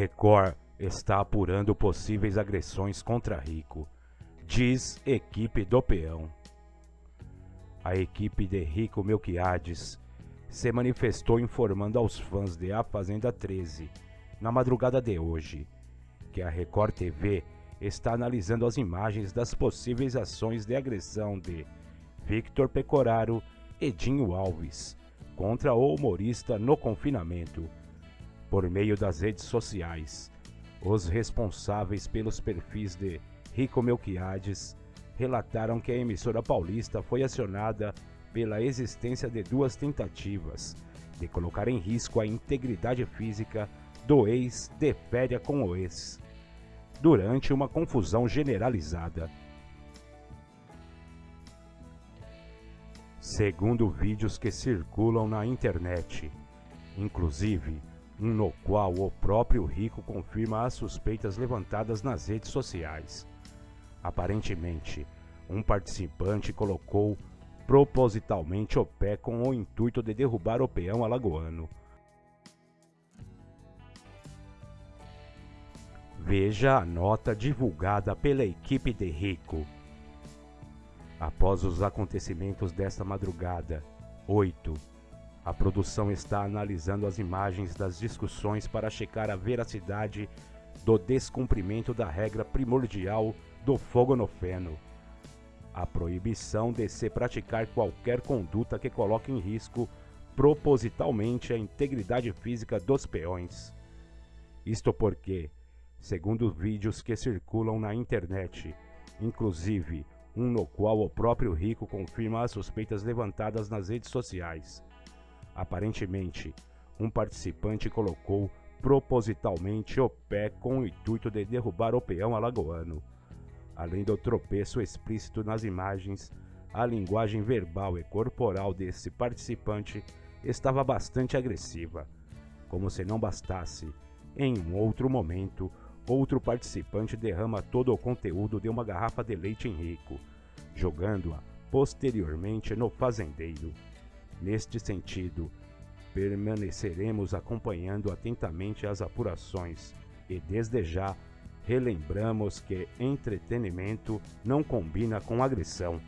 Record está apurando possíveis agressões contra Rico, diz equipe do peão. A equipe de Rico Melquiades se manifestou informando aos fãs de A Fazenda 13, na madrugada de hoje, que a Record TV está analisando as imagens das possíveis ações de agressão de Victor Pecoraro e Dinho Alves contra o humorista no confinamento por meio das redes sociais. Os responsáveis pelos perfis de Rico Melquiades relataram que a emissora paulista foi acionada pela existência de duas tentativas de colocar em risco a integridade física do ex de férias com o ex, durante uma confusão generalizada. Segundo vídeos que circulam na internet, inclusive no qual o próprio Rico confirma as suspeitas levantadas nas redes sociais. Aparentemente, um participante colocou propositalmente o pé com o intuito de derrubar o peão alagoano. Veja a nota divulgada pela equipe de Rico. Após os acontecimentos desta madrugada, 8 a produção está analisando as imagens das discussões para checar a veracidade do descumprimento da regra primordial do fogo no feno. A proibição de se praticar qualquer conduta que coloque em risco propositalmente a integridade física dos peões. Isto porque, segundo vídeos que circulam na internet, inclusive um no qual o próprio Rico confirma as suspeitas levantadas nas redes sociais, Aparentemente, um participante colocou propositalmente o pé com o intuito de derrubar o peão alagoano. Além do tropeço explícito nas imagens, a linguagem verbal e corporal desse participante estava bastante agressiva. Como se não bastasse, em um outro momento, outro participante derrama todo o conteúdo de uma garrafa de leite em rico, jogando-a posteriormente no fazendeiro. Neste sentido, permaneceremos acompanhando atentamente as apurações e, desde já, relembramos que entretenimento não combina com agressão.